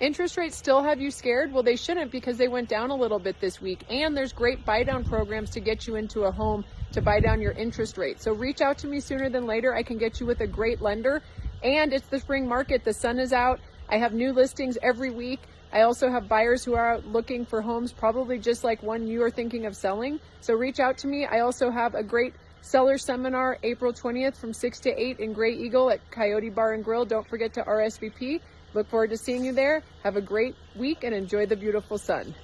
Interest rates still have you scared? Well, they shouldn't because they went down a little bit this week. And there's great buy down programs to get you into a home to buy down your interest rate. So reach out to me sooner than later. I can get you with a great lender. And it's the spring market. The sun is out. I have new listings every week. I also have buyers who are looking for homes, probably just like one you are thinking of selling. So reach out to me. I also have a great seller seminar April 20th from 6 to 8 in Grey Eagle at Coyote Bar and Grill. Don't forget to RSVP. Look forward to seeing you there. Have a great week and enjoy the beautiful sun.